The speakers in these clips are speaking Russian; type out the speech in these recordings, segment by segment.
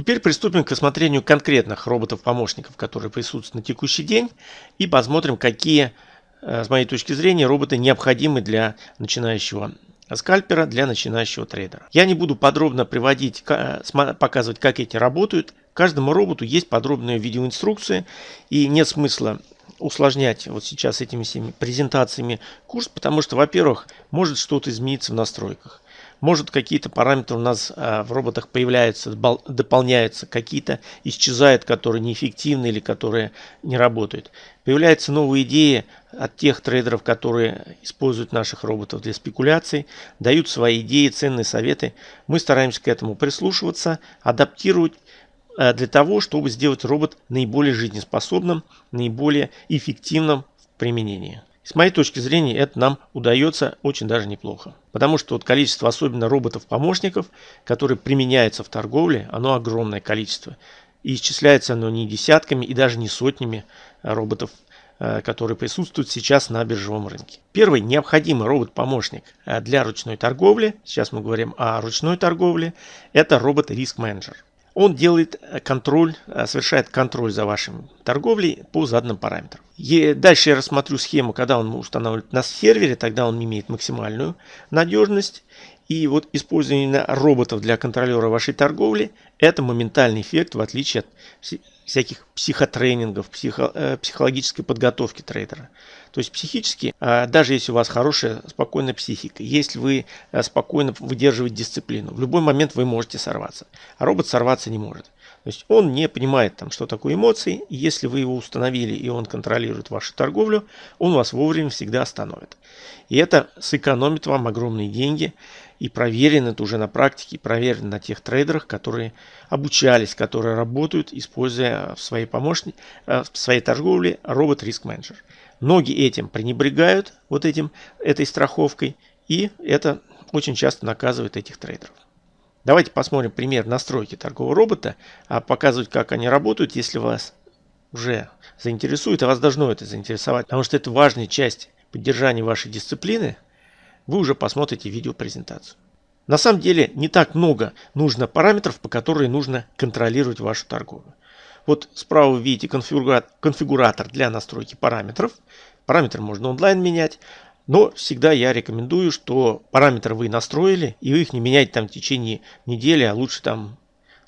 Теперь приступим к рассмотрению конкретных роботов-помощников, которые присутствуют на текущий день, и посмотрим, какие, э, с моей точки зрения, роботы необходимы для начинающего скальпера, для начинающего трейдера. Я не буду подробно приводить, показывать, как эти работают. Каждому роботу есть подробные видеоинструкции, и нет смысла усложнять вот сейчас этими всеми презентациями курс, потому что, во-первых, может что-то измениться в настройках. Может какие-то параметры у нас а, в роботах появляются, дополняются, какие-то исчезают, которые неэффективны или которые не работают. Появляются новые идеи от тех трейдеров, которые используют наших роботов для спекуляций, дают свои идеи, ценные советы. Мы стараемся к этому прислушиваться, адаптировать а, для того, чтобы сделать робот наиболее жизнеспособным, наиболее эффективным в применении. С моей точки зрения, это нам удается очень даже неплохо. Потому что вот количество, особенно роботов-помощников, которые применяются в торговле, оно огромное количество. И исчисляется оно не десятками и даже не сотнями роботов, э, которые присутствуют сейчас на биржевом рынке. Первый необходимый робот-помощник э, для ручной торговли, сейчас мы говорим о ручной торговле, это робот-риск-менеджер. Он делает э, контроль, э, совершает контроль за вашим торговлей по заданным параметрам. И дальше я рассмотрю схему, когда он устанавливает на сервере, тогда он имеет максимальную надежность. И вот использование роботов для контролера вашей торговли – это моментальный эффект, в отличие от всяких психотренингов, психо, э, психологической подготовки трейдера. То есть психически, э, даже если у вас хорошая, спокойная психика, если вы э, спокойно выдерживаете дисциплину, в любой момент вы можете сорваться. А робот сорваться не может. То есть он не понимает, там, что такое эмоции. И если вы его установили и он контролирует вашу торговлю, он вас вовремя всегда остановит. И это сэкономит вам огромные деньги и проверено это уже на практике, проверено на тех трейдерах, которые обучались, которые работают, используя в своей помощнике, э, в своей торговле робот риск менеджер. Многие этим пренебрегают, вот этим, этой страховкой, и это очень часто наказывает этих трейдеров. Давайте посмотрим пример настройки торгового робота, а показывать, как они работают, если вас уже заинтересует, а вас должно это заинтересовать, потому что это важная часть поддержания вашей дисциплины – вы уже посмотрите видеопрезентацию. На самом деле не так много нужно параметров, по которым нужно контролировать вашу торговлю. Вот справа вы видите конфигуратор для настройки параметров. Параметры можно онлайн менять, но всегда я рекомендую, что параметры вы настроили, и вы их не меняете там в течение недели, а лучше там,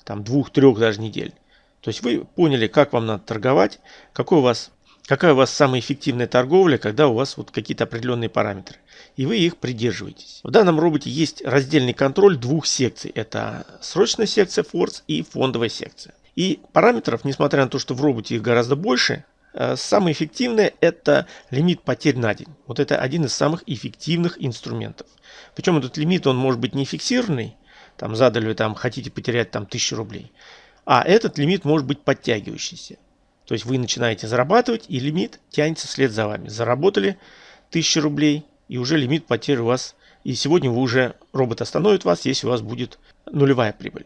там двух-трех даже недель. То есть вы поняли, как вам надо торговать, какой у вас какая у вас самая эффективная торговля, когда у вас вот какие-то определенные параметры. И вы их придерживаетесь. В данном роботе есть раздельный контроль двух секций. Это срочная секция Force и фондовая секция. И параметров, несмотря на то, что в роботе их гораздо больше, э, самое эффективное это лимит потерь на день. Вот это один из самых эффективных инструментов. Причем этот лимит он может быть не фиксированный. Там задали вы там хотите потерять там 1000 рублей. А этот лимит может быть подтягивающийся. То есть вы начинаете зарабатывать, и лимит тянется вслед за вами. Заработали 1000 рублей, и уже лимит потерь у вас. И сегодня вы уже робот остановит вас, если у вас будет нулевая прибыль.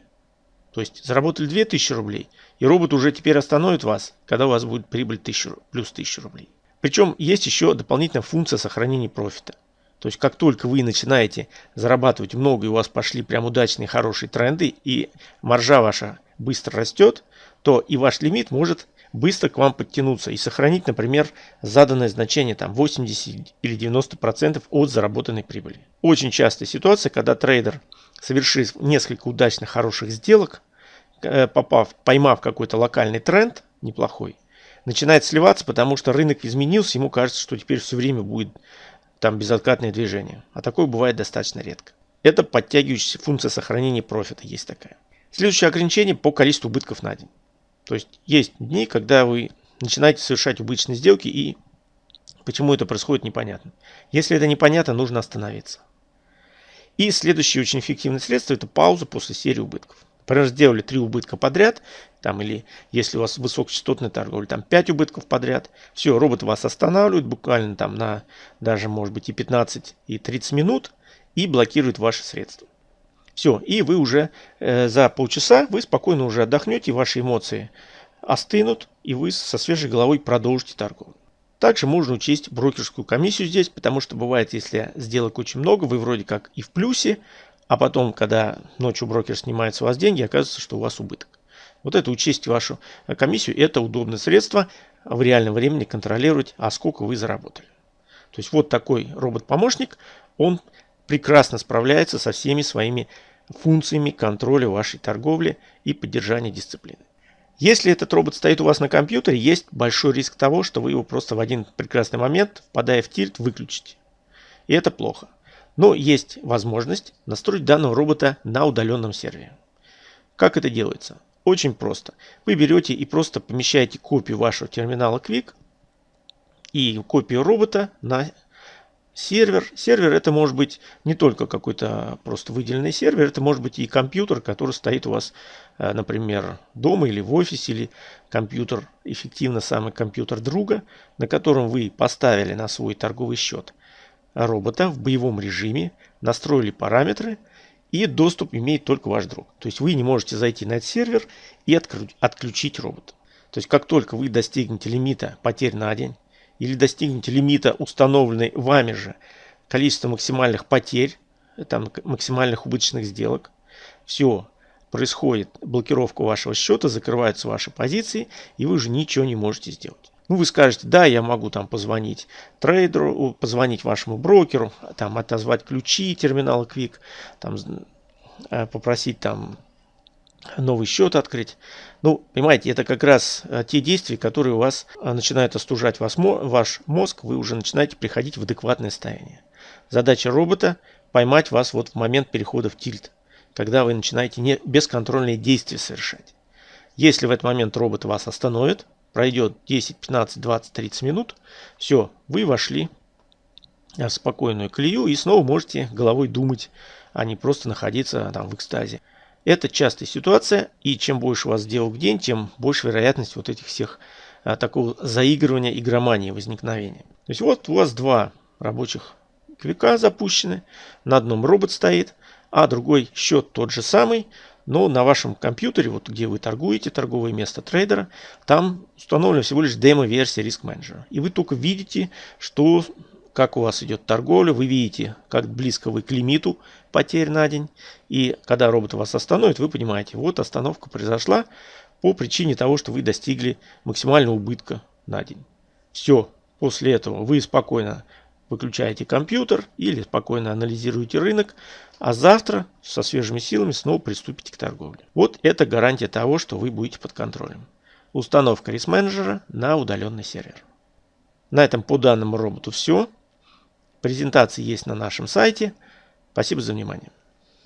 То есть заработали 2000 рублей, и робот уже теперь остановит вас, когда у вас будет прибыль 1000, плюс 1000 рублей. Причем есть еще дополнительная функция сохранения профита. То есть как только вы начинаете зарабатывать много и у вас пошли прям удачные хорошие тренды и маржа ваша быстро растет, то и ваш лимит может быстро к вам подтянуться и сохранить, например, заданное значение там 80 или 90% от заработанной прибыли. Очень частая ситуация, когда трейдер, совершив несколько удачных хороших сделок, э, попав, поймав какой-то локальный тренд неплохой, начинает сливаться, потому что рынок изменился, ему кажется, что теперь все время будет там безоткатное движение. А такое бывает достаточно редко. Это подтягивающаяся функция сохранения профита есть такая. Следующее ограничение по количеству убытков на день. То есть есть дни, когда вы начинаете совершать убыточные сделки и почему это происходит непонятно. Если это непонятно, нужно остановиться. И следующее очень эффективное средство это пауза после серии убытков. Например, сделали 3 убытка подряд, там, или если у вас высокочастотная торговля, там 5 убытков подряд. Все, робот вас останавливает буквально там на даже может быть и 15, и 30 минут и блокирует ваши средства. Все, и вы уже э, за полчаса вы спокойно уже отдохнете, ваши эмоции остынут, и вы со свежей головой продолжите торговлю. Также можно учесть брокерскую комиссию здесь, потому что бывает, если сделок очень много, вы вроде как и в плюсе, а потом, когда ночью брокер снимает с вас деньги, оказывается, что у вас убыток. Вот это учесть вашу комиссию. Это удобное средство в реальном времени контролировать, а сколько вы заработали. То есть вот такой робот-помощник, он прекрасно справляется со всеми своими функциями контроля вашей торговли и поддержания дисциплины. Если этот робот стоит у вас на компьютере, есть большой риск того, что вы его просто в один прекрасный момент, впадая в тильт, выключите. И это плохо. Но есть возможность настроить данного робота на удаленном сервере. Как это делается? Очень просто. Вы берете и просто помещаете копию вашего терминала Quick и копию робота на сервер. Сервер это может быть не только какой-то просто выделенный сервер, это может быть и компьютер, который стоит у вас, э, например, дома или в офисе, или компьютер, эффективно самый компьютер друга, на котором вы поставили на свой торговый счет робота в боевом режиме, настроили параметры и доступ имеет только ваш друг. То есть вы не можете зайти на этот сервер и отключить робота. То есть как только вы достигнете лимита потерь на день, или достигнете лимита, установленной вами же, количество максимальных потерь, там, максимальных убыточных сделок, все, происходит блокировка вашего счета, закрываются ваши позиции, и вы уже ничего не можете сделать. Ну, вы скажете, да, я могу там позвонить трейдеру, позвонить вашему брокеру, там отозвать ключи терминала Quick, там э, попросить там новый счет открыть. Ну, понимаете, это как раз э, те действия, которые у вас э, начинают остужать вас, ваш мозг, вы уже начинаете приходить в адекватное состояние. Задача робота – поймать вас вот в момент перехода в тильт, когда вы начинаете не бесконтрольные действия совершать. Если в этот момент робот вас остановит, пройдет 10, 15, 20, 30 минут, все, вы вошли в спокойную колею и снова можете головой думать, а не просто находиться там в экстазе. Это частая ситуация, и чем больше у вас сделок в день, тем больше вероятность вот этих всех а, такого заигрывания, игромании, возникновения. То есть вот у вас два рабочих квика запущены, на одном робот стоит, а другой счет тот же самый, но на вашем компьютере, вот где вы торгуете, торговое место трейдера, там установлена всего лишь демо-версия риск менеджера. И вы только видите, что как у вас идет торговля, вы видите, как близко вы к лимиту потерь на день. И когда робот вас остановит, вы понимаете, вот остановка произошла по причине того, что вы достигли максимального убытка на день. Все, после этого вы спокойно выключаете компьютер или спокойно анализируете рынок, а завтра со свежими силами снова приступите к торговле. Вот это гарантия того, что вы будете под контролем. Установка риск-менеджера на удаленный сервер. На этом по данному роботу все. Презентации есть на нашем сайте. Спасибо за внимание.